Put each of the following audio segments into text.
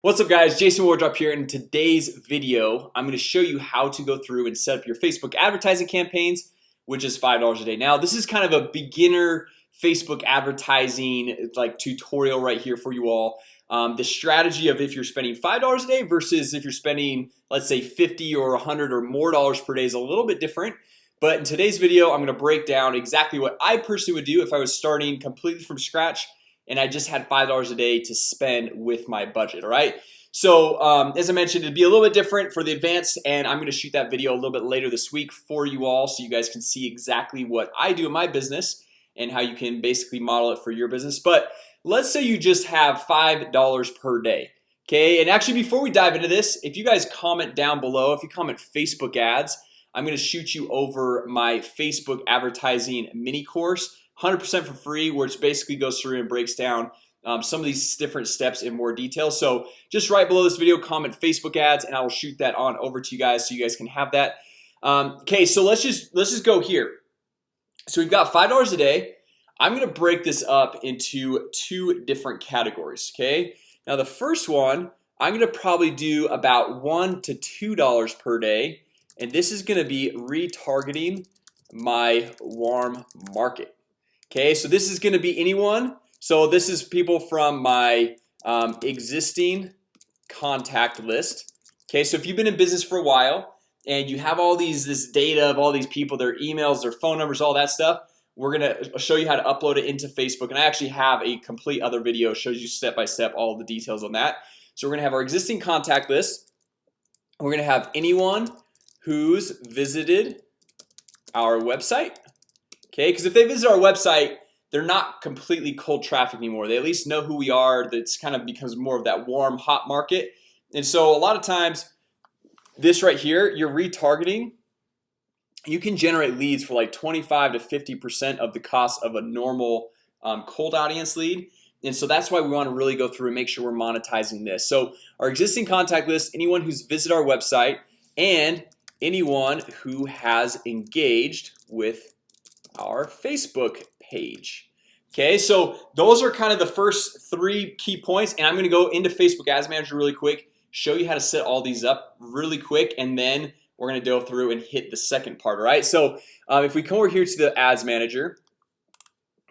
What's up guys? Jason Wardrop here. In today's video I'm going to show you how to go through and set up your Facebook advertising campaigns Which is five dollars a day. Now. This is kind of a beginner Facebook advertising like tutorial right here for you all. Um, the strategy of if you're spending five dollars a day versus if you're spending let's say 50 or 100 or more dollars per day is a little bit different. But in today's video I'm gonna break down exactly what I personally would do if I was starting completely from scratch and I just had five dollars a day to spend with my budget All right, so um, as I mentioned it'd be a little bit different for the advanced and I'm gonna shoot that video a little bit later this week for you all so you guys can see exactly what I do in my business and how you can basically model it for your business. But let's say you just have five dollars per day Okay, and actually before we dive into this if you guys comment down below if you comment Facebook ads I'm gonna shoot you over my Facebook advertising mini course 100% for free where it basically goes through and breaks down um, some of these different steps in more detail. So just right below this video comment Facebook ads and I will shoot that on over to you guys so you guys can have that. Um, Okay, so let's just let's just go here. So we've got five dollars a day. I'm gonna break this up into two different categories Okay, now the first one I'm gonna probably do about one to two dollars per day and this is gonna be retargeting my warm market Okay, so this is to be anyone. So this is people from my um, existing contact list. Okay, so if you've been in business for a while and you have all these this data of all these people their emails their phone numbers all that stuff We're gonna show you how to upload it into Facebook. And I actually have a complete other video shows you step by step all the details on that. So we're gonna have our existing contact list. We're gonna have anyone who's visited our website Okay, because if they visit our website They're not completely cold traffic anymore. They at least know who we are. That's kind of becomes more of that warm hot market. And so a lot of times This right here you're retargeting You can generate leads for like 25 to 50% of the cost of a normal um, cold audience lead. And so that's why we want to really go through and make sure we're monetizing this. So our existing contact list anyone who's visited our website and anyone who has engaged with our Facebook page. Okay, so those are kind of the first three key points and I'm gonna go into Facebook Ads Manager really quick Show you how to set all these up really quick and then we're gonna go through and hit the second part All right, so um, if we come over here to the Ads Manager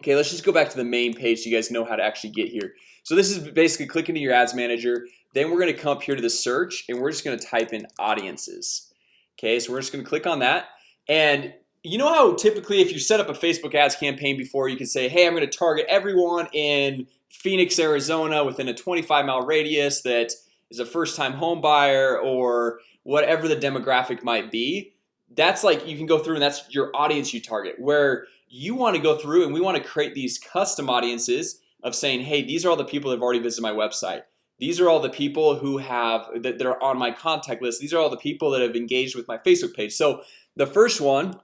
Okay, let's just go back to the main page so you guys know how to actually get here. So this is basically click into your Ads Manager Then we're gonna come up here to the search and we're just gonna type in audiences. Okay, so we're just gonna click on that and you know how typically if you set up a Facebook ads campaign before you can say hey I'm gonna target everyone in Phoenix, Arizona within a 25 mile radius that is a first-time home buyer or whatever the demographic might be That's like you can go through and that's your audience you target. Where you want to go through and we want to create these custom audiences of saying hey these are all the people that have already visited my website. These are all the people who have that they're on my contact list. These are all the people that have engaged with my Facebook page. So the first one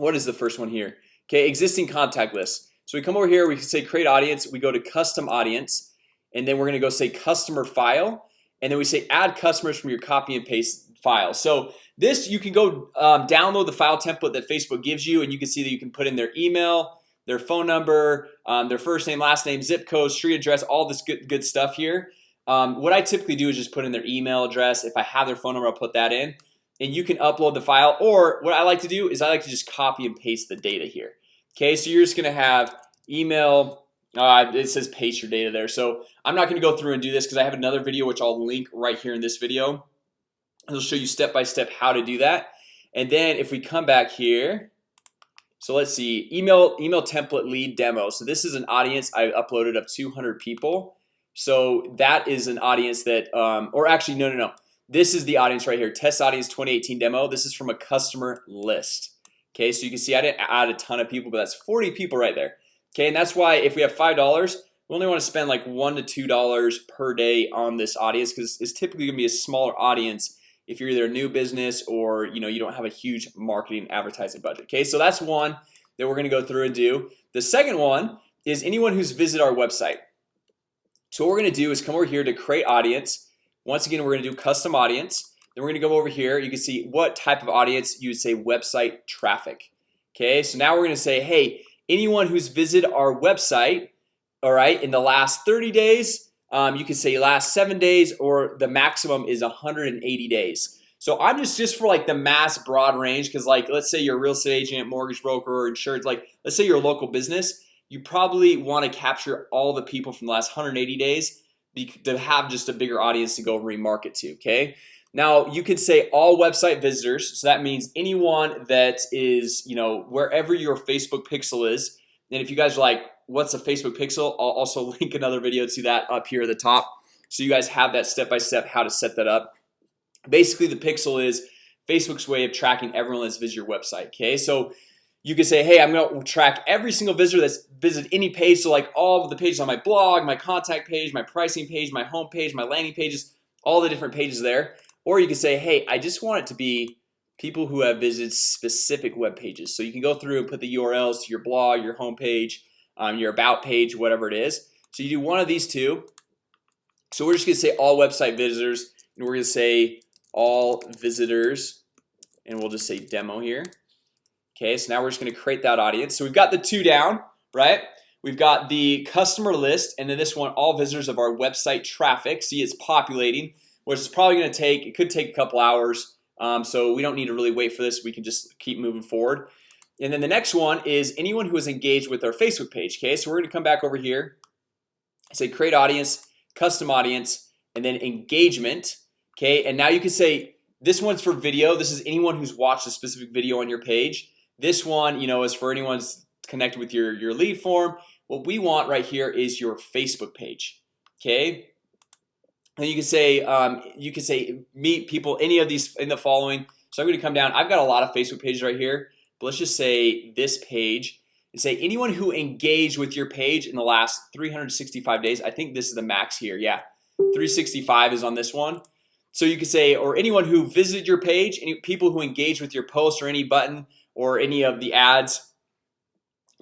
what is the first one here? Okay existing contact list. So we come over here we can say create audience we go to custom audience and then we're gonna go say customer file and then we say add customers from your copy and paste file. So this you can go um, download the file template that Facebook gives you and you can see that you can put in their email their phone number um, their first name last name zip code street address all this good good stuff here. Um, what I typically do is just put in their email address. If I have their phone number I'll put that in and you can upload the file or what I like to do is I like to just copy and paste the data here. Okay, so you're just gonna have email uh, it says paste your data there. So I'm not gonna go through and do this because I have another video which I'll link right here in this video. It'll show you step by step how to do that. And then if we come back here So let's see email email template lead demo. So this is an audience I uploaded of 200 people. So that is an audience that um, or actually no no no this is the audience right here. Test audience 2018 demo. This is from a customer list. Okay, so you can see I didn't add a ton of people, but that's 40 people right there. Okay, and that's why if we have five dollars we only want to spend like one to two dollars per day on this audience because it's typically gonna be a smaller audience if you're either a new business or you know you don't have a huge marketing advertising budget. Okay, so that's one that we're gonna go through and do. The second one is anyone who's visited our website. So what we're gonna do is come over here to create audience once again, we're gonna do custom audience. Then we're gonna go over here. You can see what type of audience you would say website traffic. Okay, so now we're gonna say hey anyone who's visited our website All right in the last 30 days um, You can say last seven days or the maximum is 180 days. So I'm just just for like the mass broad range because like let's say you're a real estate agent mortgage broker or insurance like let's say you're a local business you probably want to capture all the people from the last 180 days to have just a bigger audience to go remarket to okay? Now you could say all website visitors so that means anyone that is you know wherever your Facebook pixel is and if you guys are like what's a Facebook pixel? I'll also link another video to that up here at the top so you guys have that step-by-step -step how to set that up. Basically the pixel is Facebook's way of tracking everyone that's visited your website okay? So you can say hey I'm gonna track every single visitor that's visited any page. So like all of the pages on my blog my contact page my pricing page my home page my landing pages all the different pages there. Or you can say hey I just want it to be people who have visited specific web pages. So you can go through and put the URLs to your blog your home page um, your about page whatever it is. So you do one of these two. So we're just gonna say all website visitors and we're gonna say all visitors and we'll just say demo here Okay, so now we're just to create that audience. So we've got the two down right? We've got the customer list and then this one all visitors of our website traffic. See it's populating which is probably to take it could take a couple hours um, So we don't need to really wait for this. We can just keep moving forward. And then the next one is anyone who is engaged with our Facebook page Okay, so we're gonna come back over here. Say create audience custom audience and then engagement Okay, and now you can say this one's for video. This is anyone who's watched a specific video on your page This one, you know is for anyone's connected with your your lead form. What we want right here is your Facebook page Okay, and you can say um, you can say meet people any of these in the following. So I'm gonna come down. I've got a lot of Facebook pages right here But let's just say this page. And say anyone who engaged with your page in the last 365 days I think this is the max here. Yeah. 365 is on this one. So you could say or anyone who visited your page any people who engage with your post or any button or any of the ads.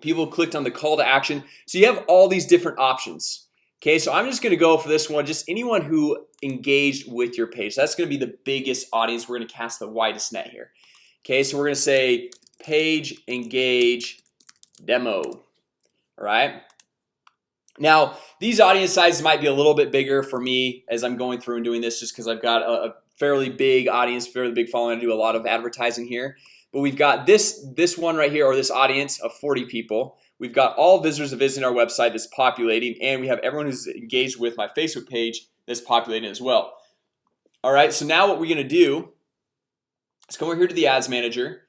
People clicked on the call to action. So you have all these different options. Okay, so I'm just gonna go for this one. Just anyone who engaged with your page. That's gonna be the biggest audience. We're gonna cast the widest net here. Okay, so we're gonna say page engage demo. All right? Now these audience sizes might be a little bit bigger for me as I'm going through and doing this just because I've got a, fairly big audience fairly big following. I do a lot of advertising here But we've got this this one right here or this audience of 40 people. We've got all visitors that visit our website that's populating and we have everyone who's engaged with my Facebook page that's populating as well. All right, so now what we're gonna do Let's come over here to the ads manager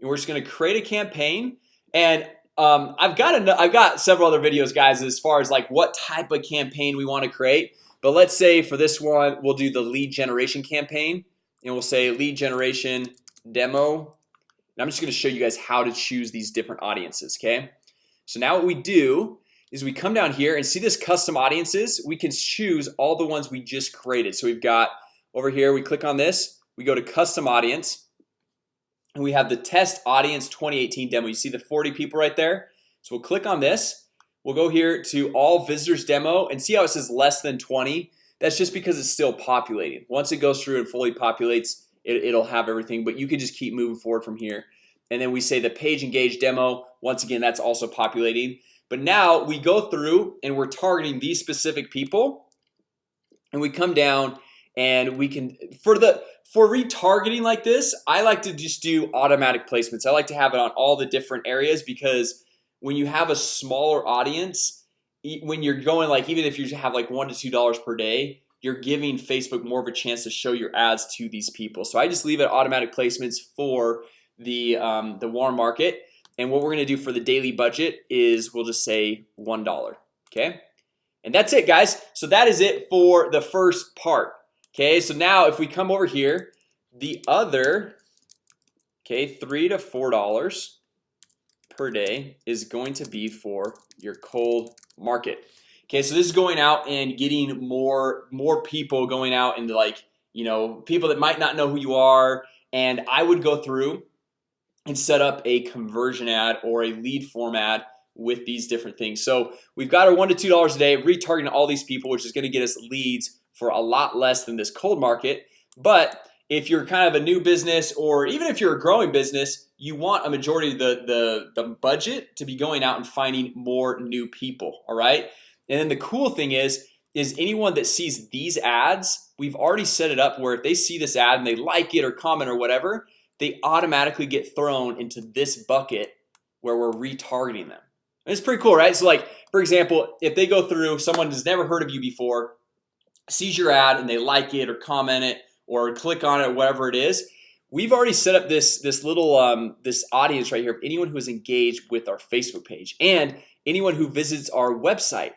and we're just gonna create a campaign. And um, I've got a, I've got several other videos guys as far as like what type of campaign we want to create. But let's say for this one we'll do the lead generation campaign and we'll say lead generation demo and I'm just gonna show you guys how to choose these different audiences Okay, so now what we do is we come down here and see this custom audiences? We can choose all the ones we just created. So we've got over here we click on this we go to custom audience and we have the test audience 2018 demo. You see the 40 people right there? So we'll click on this. We'll go here to all visitors demo and see how it says less than 20 That's just because it's still populating once it goes through and fully populates it, It'll have everything but you can just keep moving forward from here and then we say the page engage demo. Once again That's also populating. But now we go through and we're targeting these specific people. And we come down and we can for the for retargeting like this I like to just do automatic placements. I like to have it on all the different areas because when you have a smaller audience when you're going like even if you have like one to two dollars per day you're giving Facebook more of a chance to show your ads to these people. So I just leave it automatic placements for the um, the warm market. And what we're gonna do for the daily budget is we'll just say one dollar okay? And that's it guys. So that is it for the first part Okay, so now if we come over here the other Okay, three to four dollars per day is going to be for your cold market. Okay, so this is going out and getting more more people going out into like you know people that might not know who you are. And I would go through and set up a conversion ad or a lead format with these different things. So we've got our one to two dollars a day retargeting all these people which is going to get us leads for a lot less than this cold market. But if you're kind of a new business or even if you're a growing business You want a majority of the the the budget to be going out and finding more new people All right, and then the cool thing is is anyone that sees these ads We've already set it up where if they see this ad and they like it or comment or whatever They automatically get thrown into this bucket where we're retargeting them. And It's pretty cool, right? So like for example if they go through someone has never heard of you before Sees your ad and they like it or comment it or click on it whatever it is We've already set up this this little um, this audience right here of anyone who is engaged with our Facebook page and anyone who visits our website.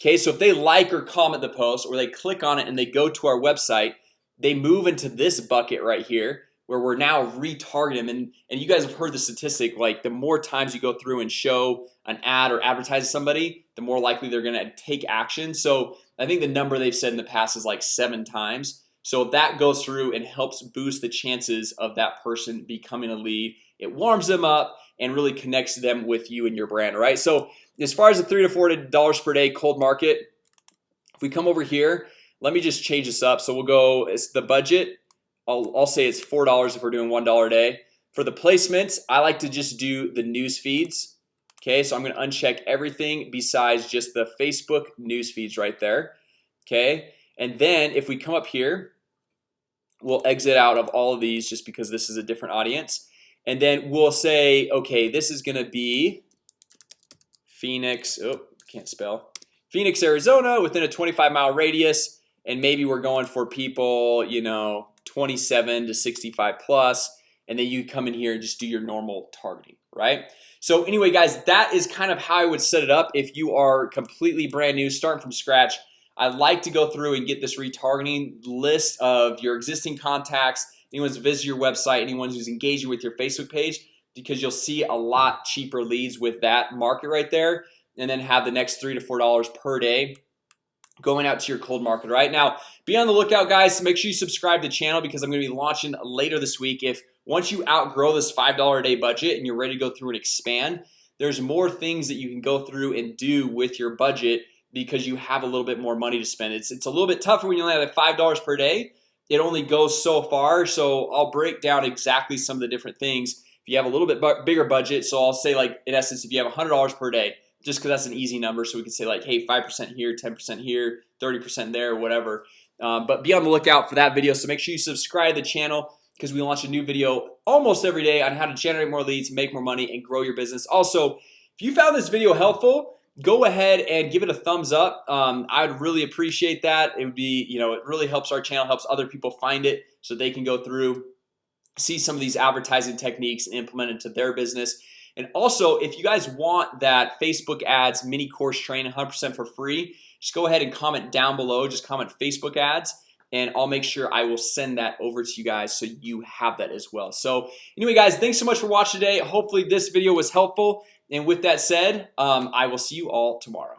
Okay, so if they like or comment the post or they click on it and they go to our website They move into this bucket right here where we're now retargeting them and and you guys have heard the statistic like the more times you go through and show an ad or advertise somebody the more likely they're gonna take action so I think the number they've said in the past is like seven times so that goes through and helps boost the chances of that person becoming a lead It warms them up and really connects them with you and your brand, right? So as far as the three to four dollars per day cold market If we come over here, let me just change this up. So we'll go it's the budget I'll, I'll say it's four dollars if we're doing one dollar a day. For the placements I like to just do the news feeds. Okay, so I'm gonna uncheck everything besides just the Facebook news feeds right there. Okay, and then if we come up here We'll exit out of all of these just because this is a different audience. And then we'll say okay, this is gonna be Phoenix Oh, can't spell. Phoenix, Arizona within a 25 mile radius and maybe we're going for people, you know 27 to 65 plus and then you come in here and just do your normal targeting, right? So anyway guys, that is kind of how I would set it up if you are completely brand new starting from scratch I like to go through and get this retargeting list of your existing contacts Anyone's visited your website anyone who's engaging with your Facebook page because you'll see a lot cheaper leads with that market right there and then have the next three to four dollars per day Going out to your cold market. Right now be on the lookout guys. Make sure you subscribe to the channel because I'm gonna be launching later this week. If once you outgrow this $5 a day budget and you're ready to go through and expand There's more things that you can go through and do with your budget because you have a little bit more money to spend. It's it's a little bit tougher when you only have five dollars per day. It only goes so far so I'll break down exactly some of the different things. If you have a little bit bigger budget So I'll say like in essence if you have a hundred dollars per day just because that's an easy number so we can say like hey 5% here 10% here 30% there whatever. Um, but be on the lookout for that video so make sure you subscribe to the channel because we launch a new video almost every day on how to generate more leads make more money and grow your business. Also if you found this video helpful go ahead and give it a thumbs up. Um, I would really appreciate that. It would be you know it really helps our channel helps other people find it so they can go through see some of these advertising techniques and implement into their business and also if you guys want that Facebook ads mini course training 100% for free just go ahead and comment down below. Just comment Facebook ads and I'll make sure I will send that over to you guys so you have that as well. So anyway guys thanks so much for watching today. Hopefully this video was helpful. And with that said um, I will see you all tomorrow